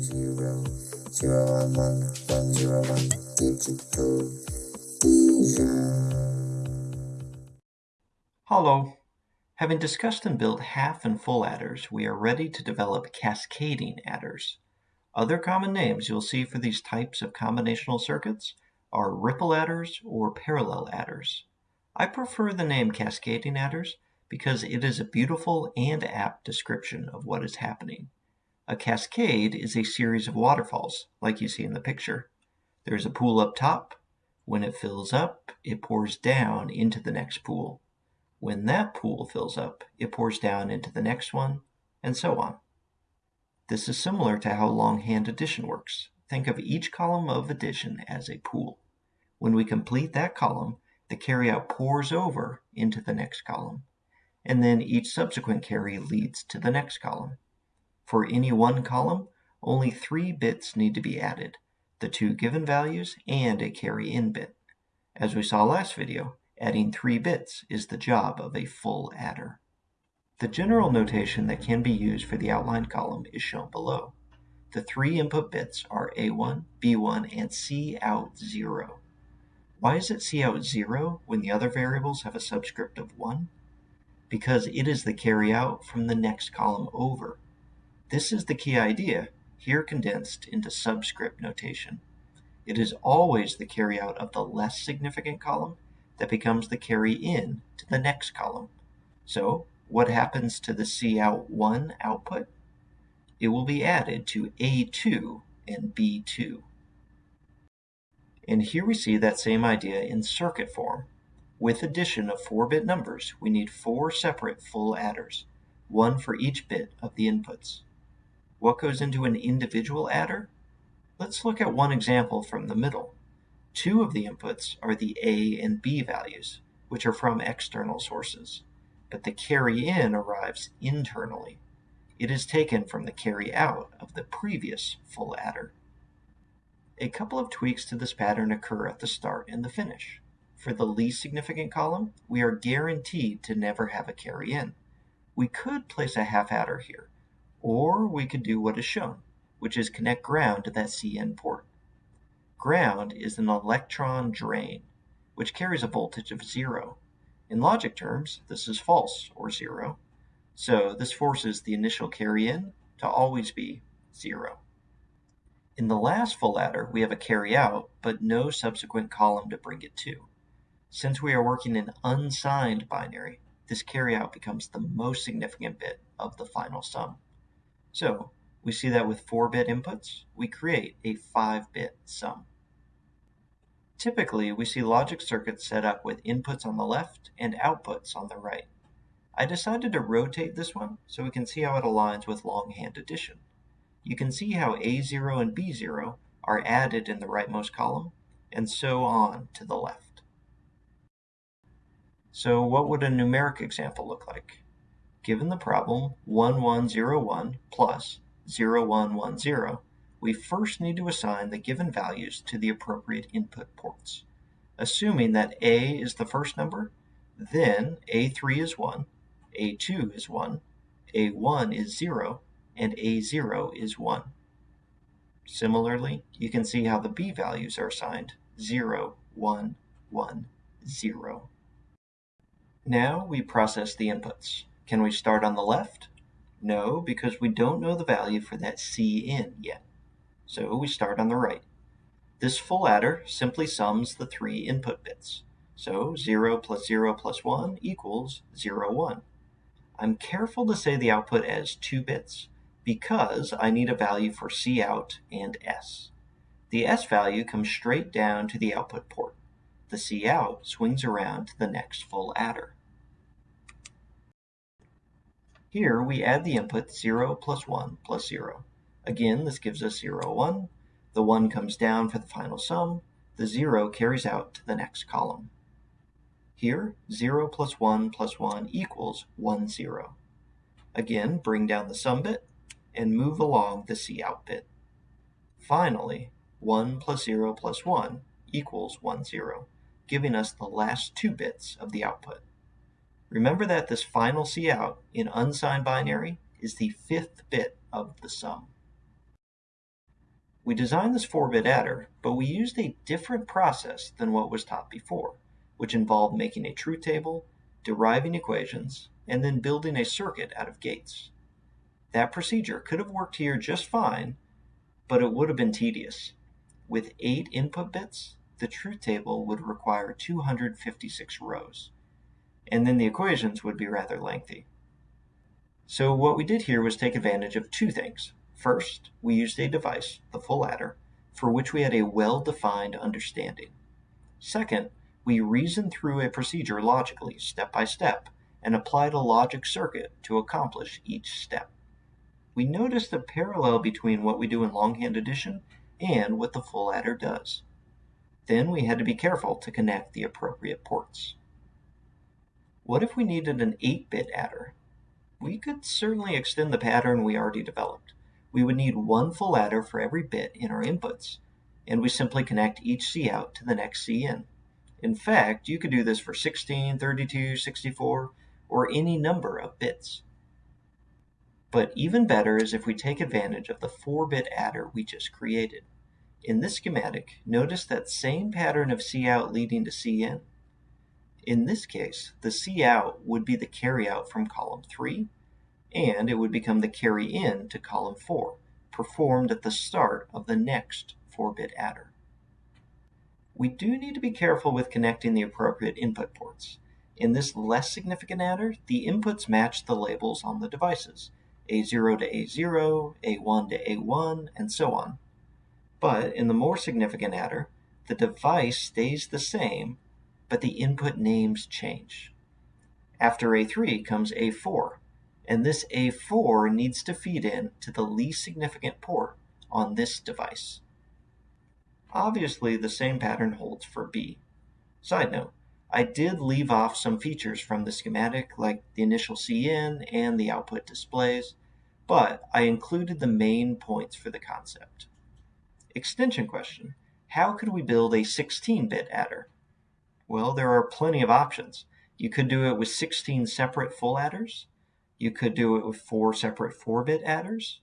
zero, zero one one, one zero one, digital. Hello. Having discussed and built half and full adders, we are ready to develop cascading adders. Other common names you'll see for these types of combinational circuits are ripple adders or parallel adders. I prefer the name cascading adders because it is a beautiful and apt description of what is happening. A cascade is a series of waterfalls, like you see in the picture. There's a pool up top. When it fills up, it pours down into the next pool. When that pool fills up, it pours down into the next one, and so on. This is similar to how longhand addition works. Think of each column of addition as a pool. When we complete that column, the carryout pours over into the next column, and then each subsequent carry leads to the next column. For any one column, only three bits need to be added, the two given values and a carry in bit. As we saw last video, adding three bits is the job of a full adder. The general notation that can be used for the outline column is shown below. The three input bits are A1, B1, and C out 0. Why is it C out 0 when the other variables have a subscript of 1? Because it is the carry out from the next column over. This is the key idea, here condensed into subscript notation. It is always the carryout of the less significant column that becomes the carry in to the next column. So what happens to the Cout1 output? It will be added to A2 and B2. And here we see that same idea in circuit form. With addition of 4-bit numbers, we need four separate full adders, one for each bit of the inputs. What goes into an individual adder? Let's look at one example from the middle. Two of the inputs are the A and B values, which are from external sources, but the carry in arrives internally. It is taken from the carry out of the previous full adder. A couple of tweaks to this pattern occur at the start and the finish. For the least significant column, we are guaranteed to never have a carry in. We could place a half adder here, or we could do what is shown, which is connect ground to that CN port. Ground is an electron drain, which carries a voltage of zero. In logic terms, this is false, or zero. So this forces the initial carry in to always be zero. In the last full adder, we have a carry out, but no subsequent column to bring it to. Since we are working in unsigned binary, this carry out becomes the most significant bit of the final sum. So we see that with 4-bit inputs, we create a 5-bit sum. Typically, we see logic circuits set up with inputs on the left and outputs on the right. I decided to rotate this one so we can see how it aligns with longhand addition. You can see how A0 and B0 are added in the rightmost column, and so on to the left. So what would a numeric example look like? Given the problem 1101 plus 0110, we first need to assign the given values to the appropriate input ports. Assuming that A is the first number, then A3 is 1, A2 is 1, A1 is 0, and A0 is 1. Similarly, you can see how the B values are assigned 0, 1, 1, 0. Now we process the inputs. Can we start on the left? No, because we don't know the value for that C in yet. So we start on the right. This full adder simply sums the three input bits. So 0 plus 0 plus 1 equals 0, 1. I'm careful to say the output as 2 bits because I need a value for C out and S. The S value comes straight down to the output port. The C out swings around to the next full adder. Here we add the input 0 plus 1 plus 0. Again, this gives us 0, 1. The 1 comes down for the final sum. The 0 carries out to the next column. Here, 0 plus 1 plus 1 equals 1, 0. Again, bring down the sum bit and move along the C bit. Finally, 1 plus 0 plus 1 equals 1, 0, giving us the last two bits of the output. Remember that this final cout in unsigned binary is the fifth bit of the sum. We designed this 4-bit adder, but we used a different process than what was taught before, which involved making a truth table, deriving equations, and then building a circuit out of gates. That procedure could have worked here just fine, but it would have been tedious. With 8 input bits, the truth table would require 256 rows, and then the equations would be rather lengthy. So what we did here was take advantage of two things. First, we used a device, the full adder, for which we had a well-defined understanding. Second, we reasoned through a procedure logically, step by step, and applied a logic circuit to accomplish each step. We noticed a parallel between what we do in longhand addition and what the full adder does. Then we had to be careful to connect the appropriate ports. What if we needed an 8-bit adder? We could certainly extend the pattern we already developed. We would need one full adder for every bit in our inputs, and we simply connect each C out to the next C in. In fact, you could do this for 16, 32, 64, or any number of bits. But even better is if we take advantage of the 4-bit adder we just created. In this schematic, notice that same pattern of C out leading to C In this case, the cout would be the carryout from column 3, and it would become the carry in to column 4, performed at the start of the next 4-bit adder. We do need to be careful with connecting the appropriate input ports. In this less significant adder, the inputs match the labels on the devices, A0 to A0, A1 to A1, and so on. But in the more significant adder, the device stays the same, but the input names change. After A3 comes A4, and this A4 needs to feed in to the least significant port on this device. Obviously, the same pattern holds for B. Side note, I did leave off some features from the schematic like the initial CIN and the output displays, but I included the main points for the concept. Extension question. How could we build a 16-bit adder? Well, there are plenty of options. You could do it with 16 separate full adders. You could do it with four separate 4-bit adders.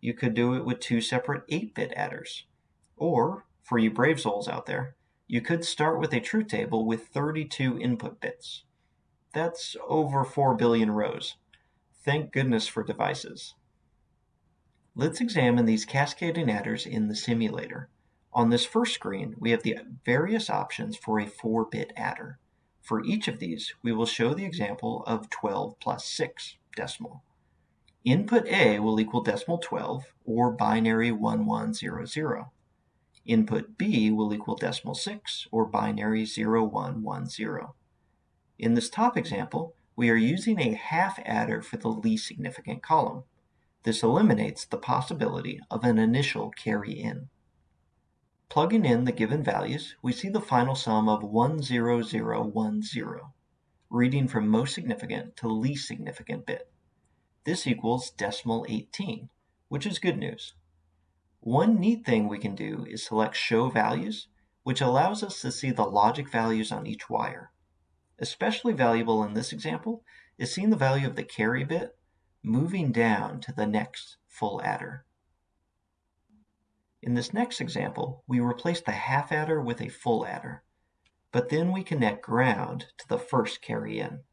You could do it with two separate 8-bit adders. Or, for you brave souls out there, you could start with a truth table with 32 input bits. That's over 4 billion rows. Thank goodness for devices. Let's examine these cascading adders in the simulator. On this first screen, we have the various options for a 4-bit adder. For each of these, we will show the example of 12 plus 6 decimal. Input A will equal decimal 12 or binary 1100. Input B will equal decimal 6 or binary 0110. In this top example, we are using a half adder for the least significant column. This eliminates the possibility of an initial carry-in. Plugging in the given values, we see the final sum of 10010, reading from most significant to least significant bit. This equals decimal 18, which is good news. One neat thing we can do is select Show Values, which allows us to see the logic values on each wire. Especially valuable in this example is seeing the value of the carry bit moving down to the next full adder. In this next example, we replace the half adder with a full adder, but then we connect ground to the first carry in.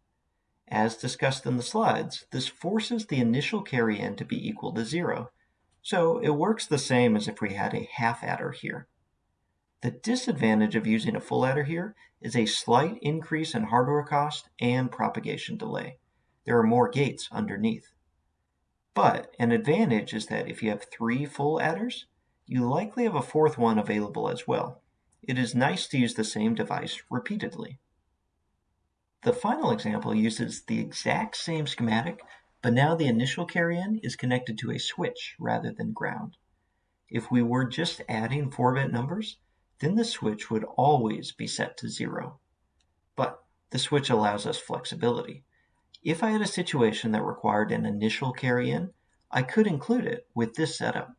As discussed in the slides, this forces the initial carry in to be equal to zero, so it works the same as if we had a half adder here. The disadvantage of using a full adder here is a slight increase in hardware cost and propagation delay. There are more gates underneath. But an advantage is that if you have three full adders, you likely have a fourth one available as well. It is nice to use the same device repeatedly. The final example uses the exact same schematic, but now the initial carry-in is connected to a switch rather than ground. If we were just adding 4-bit numbers, then the switch would always be set to 0. But the switch allows us flexibility. If I had a situation that required an initial carry-in, I could include it with this setup.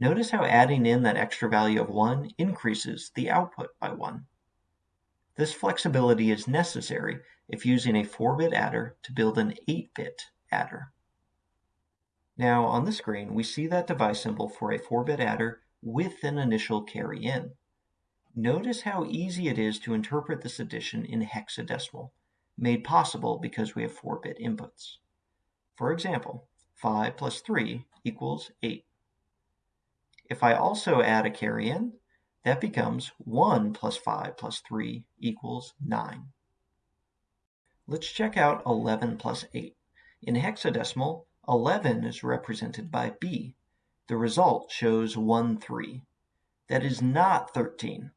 Notice how adding in that extra value of 1 increases the output by 1. This flexibility is necessary if using a 4-bit adder to build an 8-bit adder. Now on the screen we see that device symbol for a 4-bit adder with an initial carry in. Notice how easy it is to interpret this addition in hexadecimal, made possible because we have 4-bit inputs. For example, 5 plus 3 equals 8. If I also add a carry in, that becomes 1 plus 5 plus 3 equals 9. Let's check out 11 plus 8. In hexadecimal, 11 is represented by B. The result shows 1, 3. That is not 13.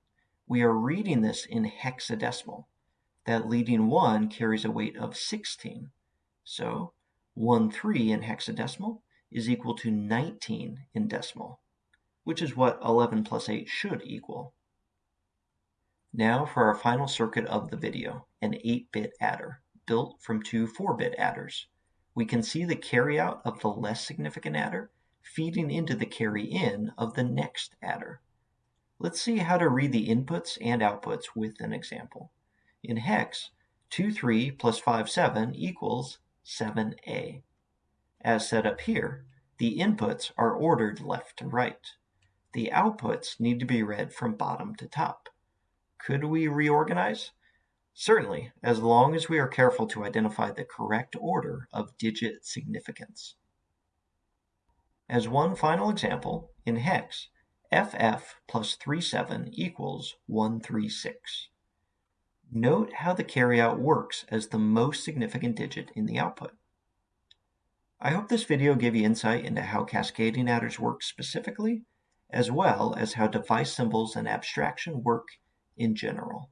We are reading this in hexadecimal. That leading 1 carries a weight of 16. So 1, 3 in hexadecimal is equal to 19 in decimal, which is what 11 plus 8 should equal. Now for our final circuit of the video, an 8-bit adder, built from two 4-bit adders. We can see the carryout of the less significant adder feeding into the carry-in of the next adder. Let's see how to read the inputs and outputs with an example. In hex, 2, 3 plus 5, 7 equals 7a. As set up here, the inputs are ordered left to right. The outputs need to be read from bottom to top. Could we reorganize? Certainly, as long as we are careful to identify the correct order of digit significance. As one final example, in hex, FF plus 37 equals 136. Note how the carryout works as the most significant digit in the output. I hope this video gave you insight into how cascading adders work specifically, as well as how device symbols and abstraction work in general.